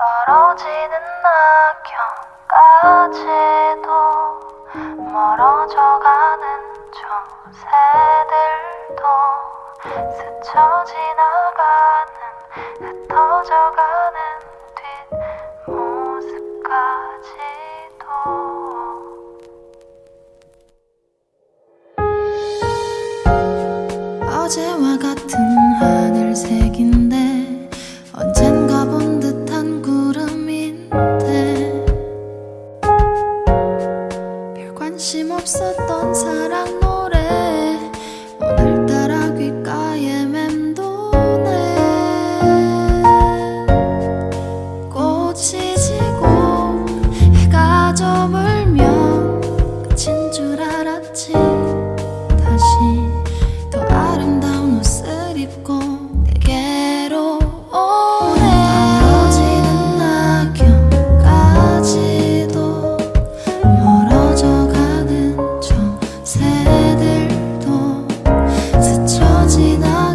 떨어지는 낙엽까지도 멀어져가는 정세들도 스쳐 지나가는 흩어져가는 뒷모습까지도. 어제와 같은 하늘 see the